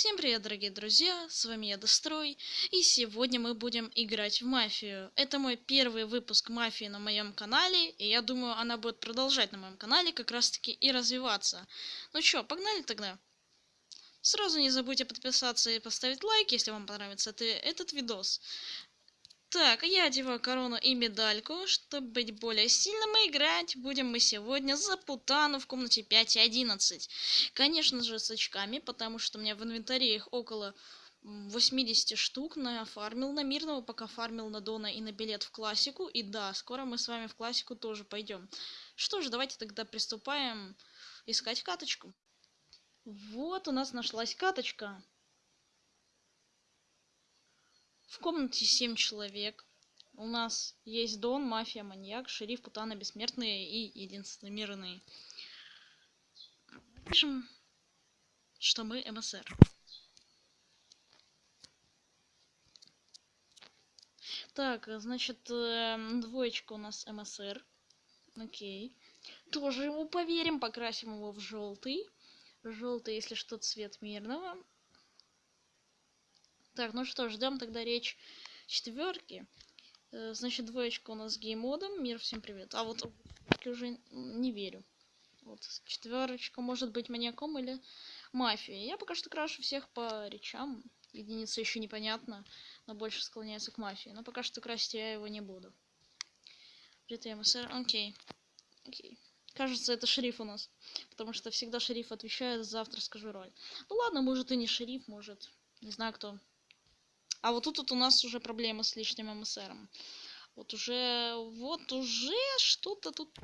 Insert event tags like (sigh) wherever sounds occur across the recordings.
Всем привет, дорогие друзья, с вами я Дострой, и сегодня мы будем играть в Мафию. Это мой первый выпуск Мафии на моем канале, и я думаю, она будет продолжать на моем канале как раз таки и развиваться. Ну чё, погнали тогда. Сразу не забудьте подписаться и поставить лайк, если вам понравится это, этот видос. Так, я одеваю корону и медальку, чтобы быть более сильным и играть будем мы сегодня за Путану в комнате 5 и 11. Конечно же с очками, потому что у меня в инвентаре их около 80 штук нафармил на мирного, пока фармил на Дона и на билет в классику. И да, скоро мы с вами в классику тоже пойдем. Что ж, давайте тогда приступаем искать каточку. Вот у нас нашлась каточка. В комнате 7 человек. У нас есть Дон, Мафия, Маньяк, Шериф, Путана, Бессмертные и Единственный Мирный. Пишем, что мы МСР. Так, значит, эм, двоечка у нас МСР. Окей. Тоже ему поверим, покрасим его в желтый. Желтый, если что, цвет мирного. Так, ну что, ждем тогда речь четверки. Э, значит, двоечка у нас с геймодом. Мир, всем привет. А вот уже не верю. Вот четверочка может быть маньяком или мафией. Я пока что крашу всех по речам. Единица еще непонятно, но больше склоняется к мафии. Но пока что красить я его не буду. МСР, окей. Окей. Кажется, это шериф у нас. Потому что всегда шериф отвечает за авторскую роль. Ну ладно, может и не шериф, может. Не знаю кто. А вот тут вот у нас уже проблема с лишним МСРом. Вот уже, вот уже что-то тут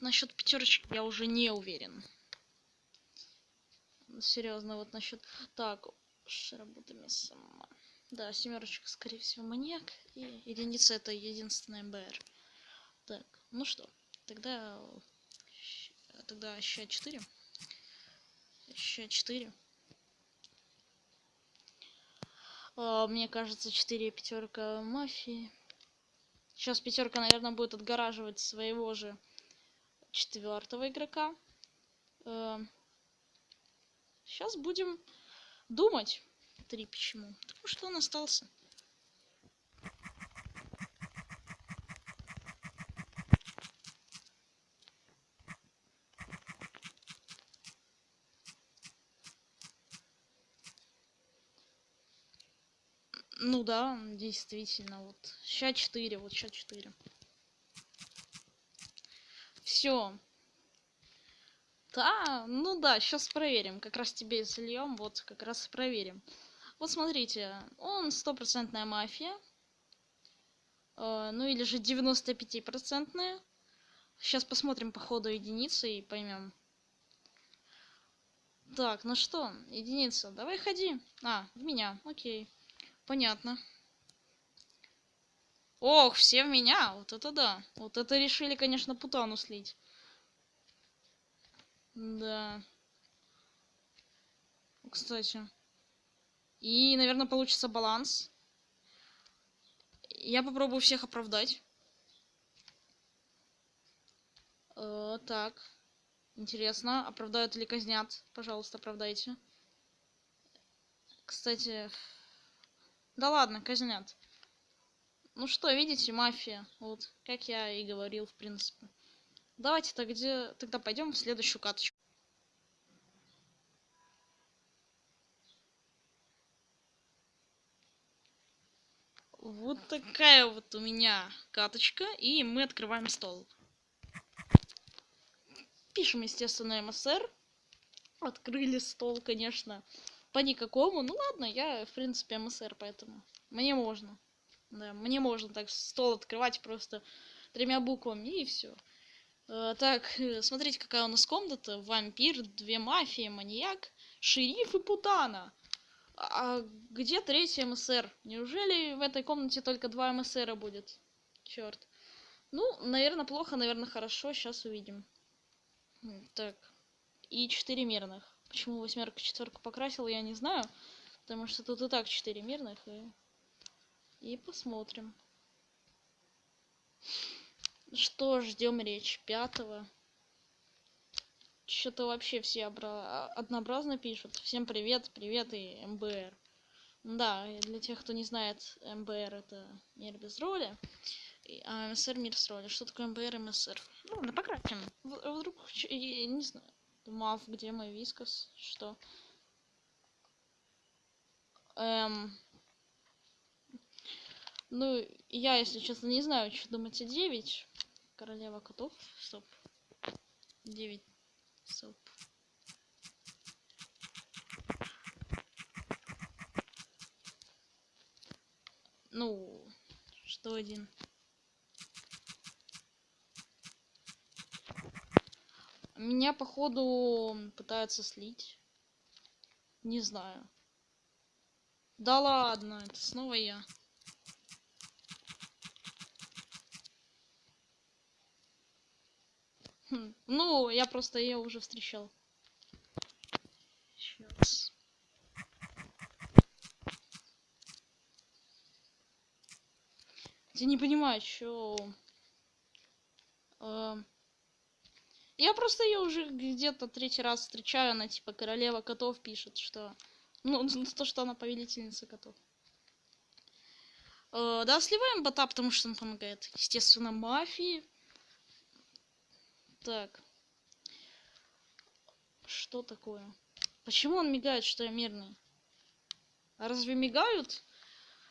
насчет пятерочки я уже не уверен. Серьезно, вот насчет... Так, работами сама. Да, семерочка, скорее всего, маньяк. И единица это единственная МБР. Так, ну что, тогда... Тогда ща 4. Ща 4. А, мне кажется, 4 пятерка мафии. Сейчас пятерка, наверное, будет отгораживать своего же четвертого игрока. Сейчас а, будем думать. Три почему? Потому что он остался. Ну да, действительно, вот. Ща 4, вот ща 4. Все. Да, ну да, сейчас проверим. Как раз тебе зальем, вот как раз проверим. Вот смотрите, он стопроцентная мафия. Э, ну или же 95-процентная. Сейчас посмотрим по ходу единицы и поймем. Так, ну что, единица, давай ходи. А, в меня, окей. Понятно. Ох, все в меня. Вот это да. Вот это решили, конечно, путану слить. Да. Кстати. И, наверное, получится баланс. Я попробую всех оправдать. Э, так. Интересно, оправдают или казнят? Пожалуйста, оправдайте. Кстати, да ладно, казнят. Ну что, видите, мафия. Вот, как я и говорил, в принципе. Давайте -то где... тогда пойдем в следующую каточку. Вот такая вот у меня каточка, и мы открываем стол. Пишем, естественно, МСР. Открыли стол, конечно по никакому. Ну ладно, я, в принципе, МСР, поэтому мне можно. Да, мне можно так стол открывать просто тремя буквами и все. Э, так, э, смотрите, какая у нас комната. Вампир, две мафии, маньяк, шериф и путана. А где третий МСР? Неужели в этой комнате только два МСРа будет? Черт. Ну, наверное, плохо, наверное, хорошо. Сейчас увидим. Так. И четыре мирных. Почему восьмерка четверку покрасил, я не знаю. Потому что тут и так четыре мирных. И, и посмотрим. Что, ждем речь пятого. Что-то вообще все обра... однообразно пишут. Всем привет, привет и МБР. Да, для тех, кто не знает, МБР это мир без роли, а МСР мир с роли. Что такое МБР и МСР? Ну, ладно, пократим. Вдруг, я не знаю. Мав, где мой вискас? Что? Эм... Ну, я, если честно, не знаю, что думать о 9. Королева котов. Стоп. 9. Стоп. Ну, что один? Меня, походу, пытаются слить. Не знаю. Да ладно, это снова я. Хм, Ну, я просто ее уже встречал. Сейчас. Я не понимаю, что... Я просто ее уже где-то третий раз встречаю, она типа королева котов пишет, что... (laughs) Ну, то, что она повелительница котов. Э, да, сливаем бота, потому что он помогает, естественно, мафии. Так. Что такое? Почему он мигает, что я мирный? А разве мигают?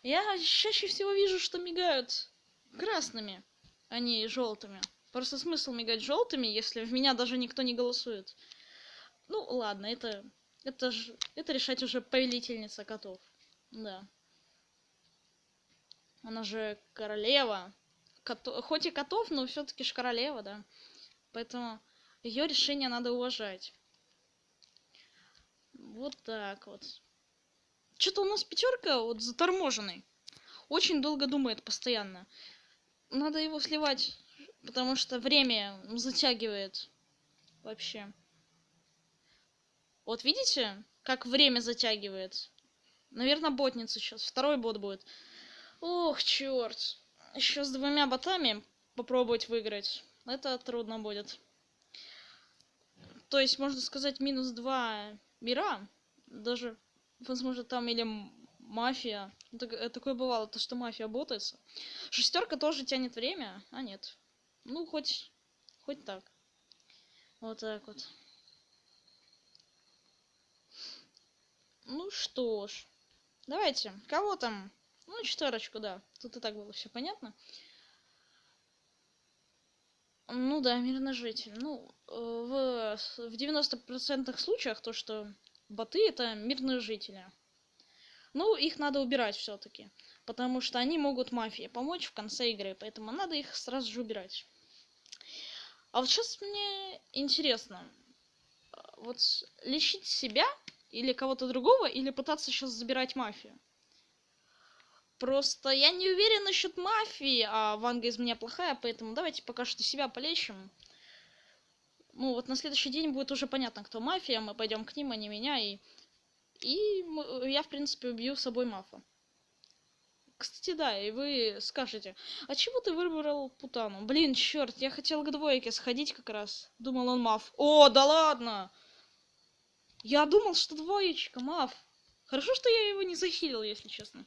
Я чаще всего вижу, что мигают красными, а не желтыми. Просто смысл мигать желтыми, если в меня даже никто не голосует. Ну, ладно, это... Это ж... Это решать уже повелительница котов. Да. Она же королева. Кото... Хоть и котов, но все-таки ж королева, да. Поэтому ее решение надо уважать. Вот так вот. Что-то у нас пятерка вот заторможенный. Очень долго думает постоянно. Надо его сливать, потому что время затягивает вообще. Вот видите, как время затягивает? Наверное, ботница сейчас. Второй бот будет. Ох, черт. Еще с двумя ботами попробовать выиграть. Это трудно будет. То есть, можно сказать, минус два мира. Даже, возможно, там или мафия. Э, Такое бывало, то что мафия ботается. Шестерка тоже тянет время, а нет. Ну, хоть, хоть так. Вот так вот. Ну что ж. Давайте. Кого там? Ну, четверочку, да. Тут и так было все понятно. Ну да, мирный житель. Ну, э, в, в 90% случаях то, что боты это мирные жители. Ну, их надо убирать все-таки. Потому что они могут мафии помочь в конце игры. Поэтому надо их сразу же убирать. А вот сейчас мне интересно. а, Вот лечить себя или кого-то другого, или пытаться сейчас забирать мафию. Просто я не уверен насчет мафии, а Ванга из меня плохая, поэтому давайте пока что себя полечим. Ну, вот на следующий день будет уже понятно, кто мафия, мы пойдем к ним, а не меня, и... И я, в принципе, убью с собой мафа. Кстати, да, и вы скажете, а чего ты выбрал Путану? Блин, черт, я хотел к двойке сходить как раз. Думал, он маф. О, да ладно! Я думал, что двоечка, маф. Хорошо, что я его не захилил, если честно.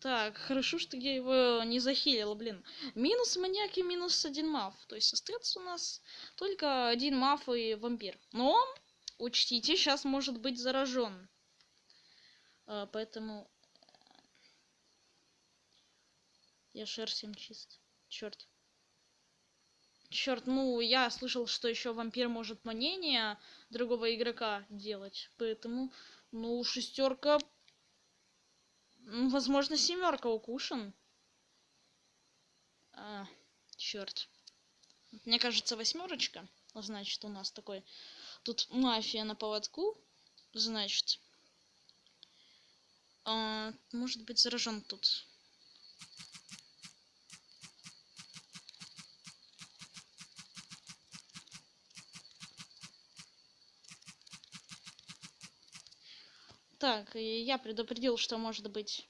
Так, хорошо, что я его не захилил, блин. Минус маньяк и минус один маф. То есть остается у нас только один маф и вампир. Но, учтите, сейчас может быть заражен. А, поэтому... Я шер всем чист. Черт. Черт, ну я слышал, что еще вампир может манение другого игрока делать. Поэтому, ну, шестерка. ну, Возможно, семерка укушен. А, черт. Мне кажется, восьмерочка. Значит, у нас такой. Тут мафия на поводку. Значит. а, может быть заражен тут. Так, я предупредил, что может быть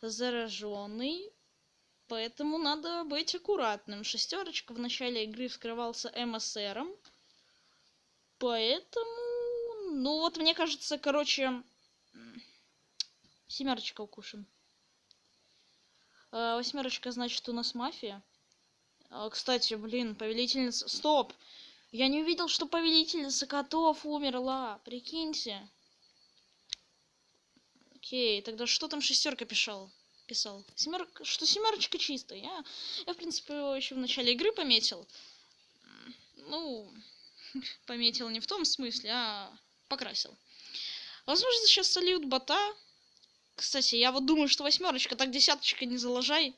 зараженный. Поэтому надо быть аккуратным. Шестерочка в начале игры вскрывался МСРом. Поэтому... Ну вот, мне кажется, короче... Семерочка укушен. А, восьмерочка, значит, у нас мафия. А, кстати, блин, повелительница... Стоп! Я не увидел, что повелительница котов умерла. Прикиньте. Окей, тогда что там шестерка писал? Писал. Семерка, что семерочка чистая. Я, я, в принципе, его еще в начале игры пометил. Ну, (laughs) пометил не в том смысле, а покрасил. Возможно, сейчас сольют бота. Кстати, я вот думаю, что восьмерочка, так десяточка не заложай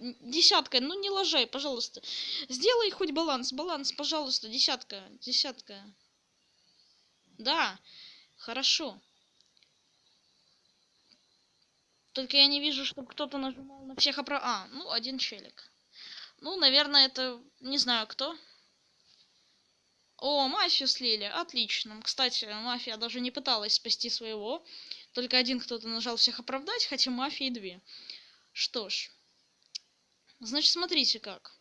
десятка, ну не ложай, пожалуйста. Сделай хоть баланс, баланс, пожалуйста, десятка, десятка. Да, хорошо. Только я не вижу, чтобы кто-то нажимал на всех оправ... А, ну, один челик. Ну, наверное, это... Не знаю, кто. О, мафию слили. Отлично. Кстати, мафия даже не пыталась спасти своего. Только один кто-то нажал всех оправдать, хотя мафии две. Что ж. Значит, смотрите как.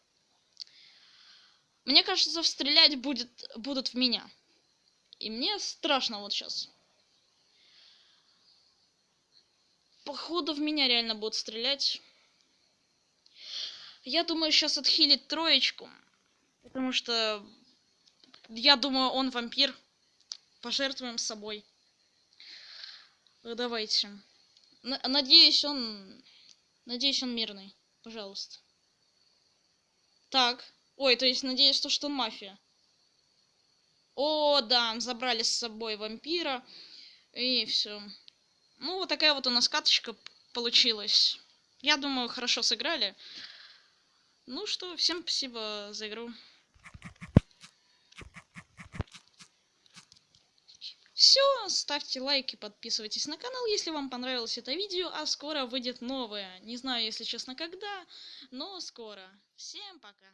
Мне кажется, стрелять будет, будут в меня. И мне страшно вот сейчас. Походу в меня реально будут стрелять. Я думаю, сейчас отхилит троечку. Потому что я думаю, он вампир. Пожертвуем собой. Давайте. Надеюсь, он... Надеюсь, он мирный. Пожалуйста. Так. Ой, то есть надеюсь, то, что он мафия. О, да, забрали с собой вампира. И все. Ну, вот такая вот у нас каточка получилась. Я думаю, хорошо сыграли. Ну что, всем спасибо за игру. Все, ставьте лайки, подписывайтесь на канал, если вам понравилось это видео, а скоро выйдет новое. Не знаю, если честно, когда, но скоро. Всем пока!